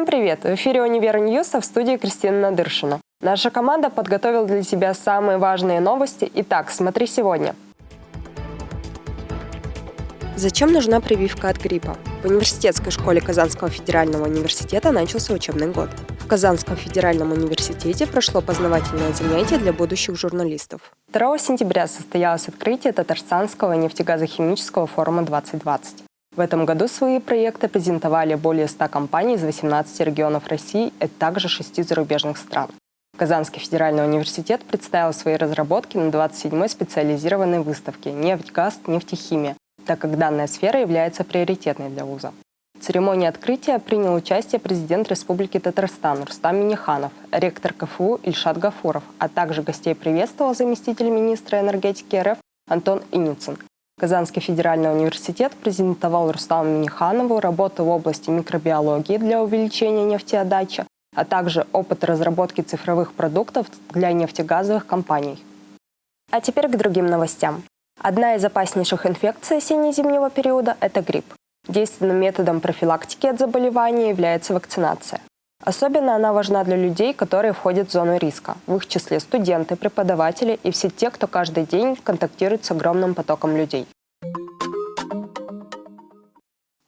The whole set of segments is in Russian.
Всем привет! В эфире «Универ News», а в студии Кристина Надыршина. Наша команда подготовила для тебя самые важные новости. Итак, смотри сегодня. Зачем нужна прививка от гриппа? В университетской школе Казанского федерального университета начался учебный год. В Казанском федеральном университете прошло познавательное занятие для будущих журналистов. 2 сентября состоялось открытие Татарстанского нефтегазохимического форума 2020. В этом году свои проекты презентовали более 100 компаний из 18 регионов России, а также 6 зарубежных стран. Казанский федеральный университет представил свои разработки на 27-й специализированной выставке «Нефть, газ, нефтехимия», так как данная сфера является приоритетной для вуза. В церемонии открытия принял участие президент Республики Татарстан Рустам Миниханов, ректор КФУ Ильшат Гафуров, а также гостей приветствовал заместитель министра энергетики РФ Антон Иницын, Казанский федеральный университет презентовал Рустаму Миниханову работу в области микробиологии для увеличения нефтеотдачи, а также опыт разработки цифровых продуктов для нефтегазовых компаний. А теперь к другим новостям. Одна из опаснейших инфекций осенне-зимнего периода – это грипп. Действенным методом профилактики от заболевания является вакцинация. Особенно она важна для людей, которые входят в зону риска, в их числе студенты, преподаватели и все те, кто каждый день контактирует с огромным потоком людей.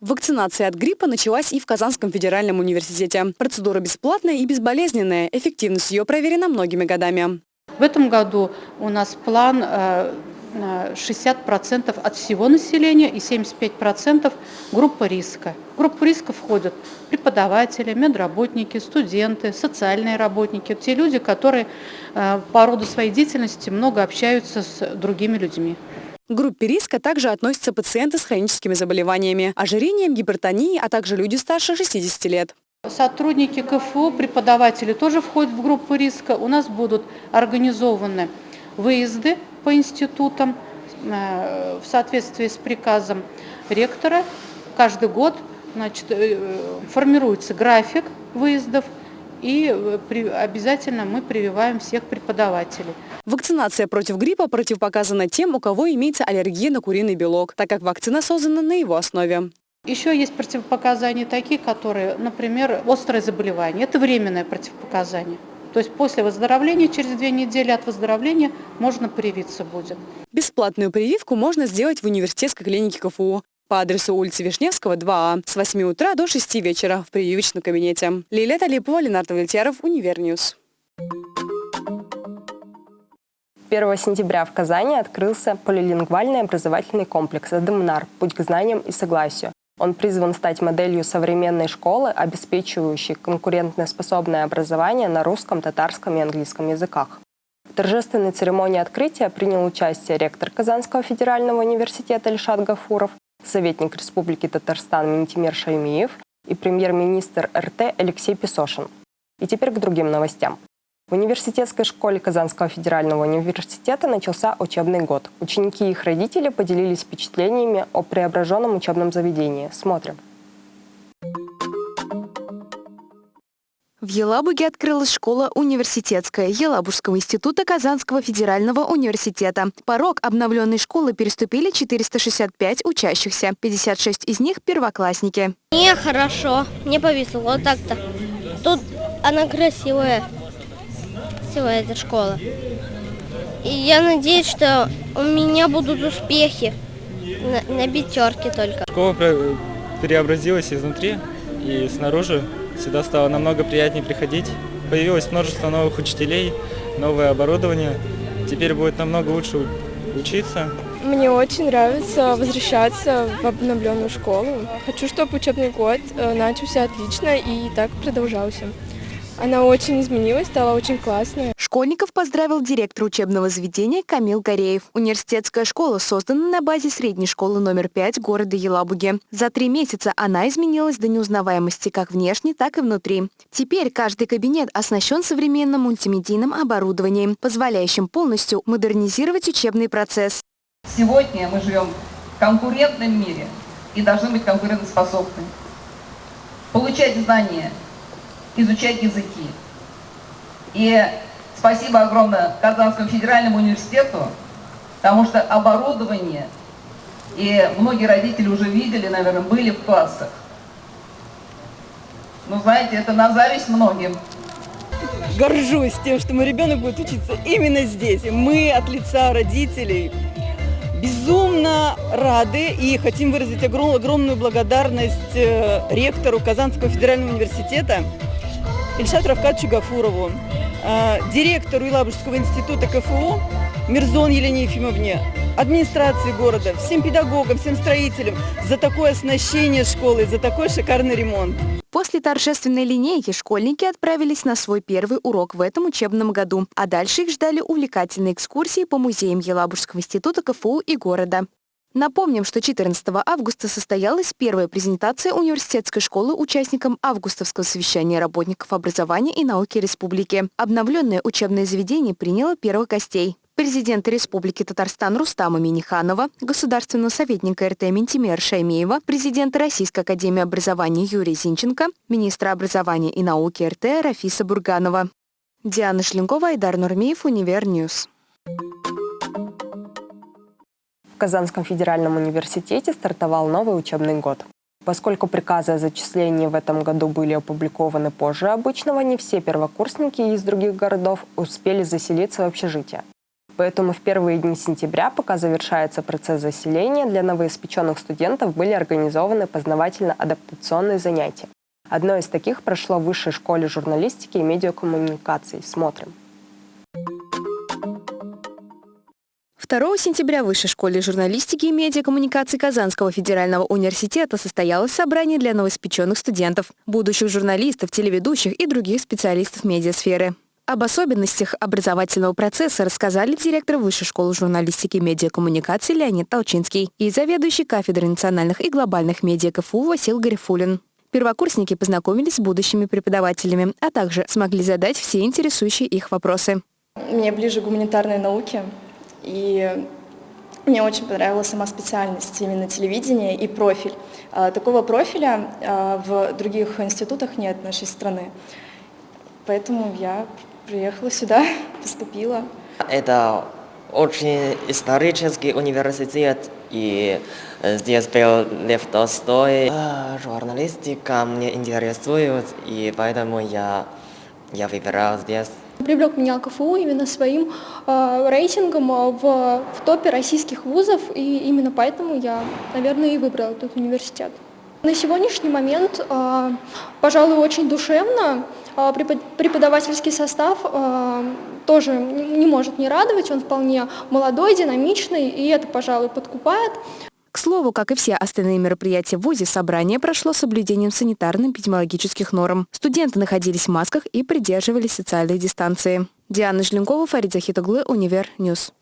Вакцинация от гриппа началась и в Казанском федеральном университете. Процедура бесплатная и безболезненная. Эффективность ее проверена многими годами. В этом году у нас план э, 60% от всего населения и 75% группа риска. В группу риска входят преподаватели, медработники, студенты, социальные работники, те люди, которые э, по роду своей деятельности много общаются с другими людьми. К группе риска также относятся пациенты с хроническими заболеваниями, ожирением, гипертонией, а также люди старше 60 лет. Сотрудники КФУ, преподаватели тоже входят в группу риска. У нас будут организованы выезды по институтам э, в соответствии с приказом ректора. Каждый год значит, э, формируется график выездов, и э, обязательно мы прививаем всех преподавателей. Вакцинация против гриппа противопоказана тем, у кого имеется аллергия на куриный белок, так как вакцина создана на его основе. Еще есть противопоказания такие, которые, например, острое заболевание. Это временное противопоказание. То есть после выздоровления, через две недели от выздоровления, можно привиться будет. Бесплатную прививку можно сделать в университетской клинике КФУ по адресу улицы Вишневского, 2А, с 8 утра до 6 вечера в прививочном кабинете. Лилия Талипова, Ленардо Вольтеров, Универ News. 1 сентября в Казани открылся полилингвальный образовательный комплекс «Адемнар. Путь к знаниям и согласию». Он призван стать моделью современной школы, обеспечивающей конкурентоспособное образование на русском, татарском и английском языках. В торжественной церемонии открытия принял участие ректор Казанского федерального университета Ильшат Гафуров, советник Республики Татарстан Минтимир Шаймиев и премьер-министр РТ Алексей Песошин. И теперь к другим новостям. В университетской школе Казанского федерального университета начался учебный год. Ученики и их родители поделились впечатлениями о преображенном учебном заведении. Смотрим. В Елабуге открылась школа университетская Елабужского института Казанского федерального университета. Порог обновленной школы переступили 465 учащихся. 56 из них – первоклассники. Мне хорошо, мне повезло так-то. Тут она красивая красивая эта школа. И я надеюсь, что у меня будут успехи на, на пятерке только. Школа преобразилась изнутри и снаружи. Сюда стало намного приятнее приходить. Появилось множество новых учителей, новое оборудование. Теперь будет намного лучше учиться. Мне очень нравится возвращаться в обновленную школу. Хочу, чтобы учебный год э, начался отлично и так продолжался. Она очень изменилась, стала очень классная. Школьников поздравил директор учебного заведения Камил Гореев. Университетская школа создана на базе средней школы номер 5 города Елабуги. За три месяца она изменилась до неузнаваемости как внешне, так и внутри. Теперь каждый кабинет оснащен современным мультимедийным оборудованием, позволяющим полностью модернизировать учебный процесс. Сегодня мы живем в конкурентном мире и должны быть конкурентоспособны. Получать знания – изучать языки. И спасибо огромное Казанскому федеральному университету, потому что оборудование, и многие родители уже видели, наверное, были в классах. Ну, знаете, это на зависть многим. Горжусь тем, что мой ребенок будет учиться именно здесь. И мы от лица родителей безумно рады и хотим выразить огромную благодарность э, ректору Казанского федерального университета Ильшату Равкатовичу Гафурову, директору Елабужского института КФУ Мирзон Елене Ефимовне, администрации города, всем педагогам, всем строителям за такое оснащение школы, за такой шикарный ремонт. После торжественной линейки школьники отправились на свой первый урок в этом учебном году, а дальше их ждали увлекательные экскурсии по музеям Елабужского института КФУ и города. Напомним, что 14 августа состоялась первая презентация университетской школы участникам августовского совещания работников образования и науки республики. Обновленное учебное заведение приняло первых гостей президента Республики Татарстан Рустама Минниханова, государственного советника РТ Минтимера Шаймиева, президента Российской академии образования Юрия Зинченко, министра образования и науки РТ Рафиса Бурганова. Диана Шленкова, Айдар Нурмиев, Универ News. Казанском федеральном университете стартовал новый учебный год. Поскольку приказы о зачислении в этом году были опубликованы позже обычного, не все первокурсники из других городов успели заселиться в общежитие. Поэтому в первые дни сентября, пока завершается процесс заселения, для новоиспеченных студентов были организованы познавательно-адаптационные занятия. Одно из таких прошло в Высшей школе журналистики и медиакоммуникаций. Смотрим. 2 сентября в Высшей школе журналистики и медиакоммуникаций Казанского федерального университета состоялось собрание для новоиспеченных студентов, будущих журналистов, телеведущих и других специалистов медиасферы. Об особенностях образовательного процесса рассказали директор Высшей школы журналистики и медиакоммуникации Леонид Толчинский и заведующий кафедрой национальных и глобальных медиа КФУ Васил Гарифулин. Первокурсники познакомились с будущими преподавателями, а также смогли задать все интересующие их вопросы. Мне ближе гуманитарные науки, и мне очень понравилась сама специальность, именно телевидение и профиль. А, такого профиля а, в других институтах нет нашей страны. Поэтому я приехала сюда, поступила. Это очень исторический университет, и здесь был Лев Толстой. А, журналистика мне интересует, и поэтому я, я выбирал здесь. Привлек меня КФУ именно своим э, рейтингом в, в топе российских вузов, и именно поэтому я, наверное, и выбрала этот университет. На сегодняшний момент, э, пожалуй, очень душевно. А, преподавательский состав а, тоже не может не радовать, он вполне молодой, динамичный, и это, пожалуй, подкупает. К слову, как и все остальные мероприятия в ВУЗе, собрание прошло с соблюдением санитарно-эпидемиологических норм. Студенты находились в масках и придерживались социальной дистанции. Диана Жленкова, Фарид Захитоглы, Универ News.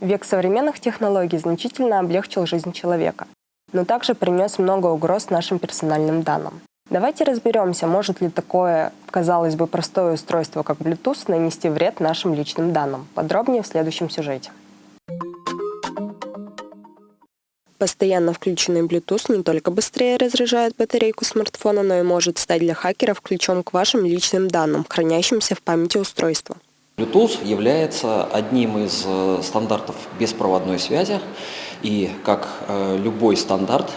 Век современных технологий значительно облегчил жизнь человека, но также принес много угроз нашим персональным данным. Давайте разберемся, может ли такое, казалось бы, простое устройство, как Bluetooth, нанести вред нашим личным данным. Подробнее в следующем сюжете. Постоянно включенный Bluetooth не только быстрее разряжает батарейку смартфона, но и может стать для хакеров ключом к вашим личным данным, хранящимся в памяти устройства. Bluetooth является одним из э, стандартов беспроводной связи, и как э, любой стандарт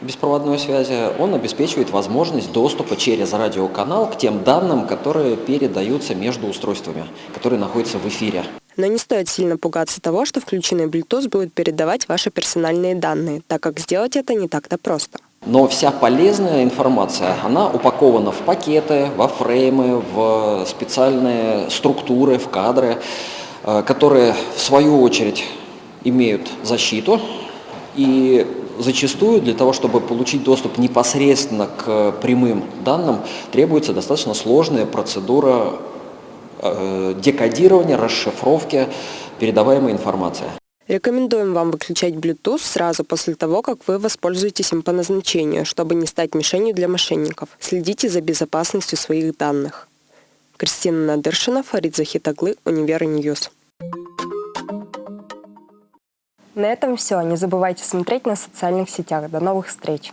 беспроводной связи, он обеспечивает возможность доступа через радиоканал к тем данным, которые передаются между устройствами, которые находятся в эфире. Но не стоит сильно пугаться того, что включенный Bluetooth будет передавать ваши персональные данные, так как сделать это не так-то просто. Но вся полезная информация, она упакована в пакеты, во фреймы, в специальные структуры, в кадры, э, которые в свою очередь имеют защиту и зачастую для того, чтобы получить доступ непосредственно к прямым данным, требуется достаточно сложная процедура декодирования, расшифровки передаваемой информации. Рекомендуем вам выключать Bluetooth сразу после того, как вы воспользуетесь им по назначению, чтобы не стать мишенью для мошенников. Следите за безопасностью своих данных. Кристина Надыршина, Фарид Захитаглы, Универ News. На этом все. Не забывайте смотреть на социальных сетях. До новых встреч!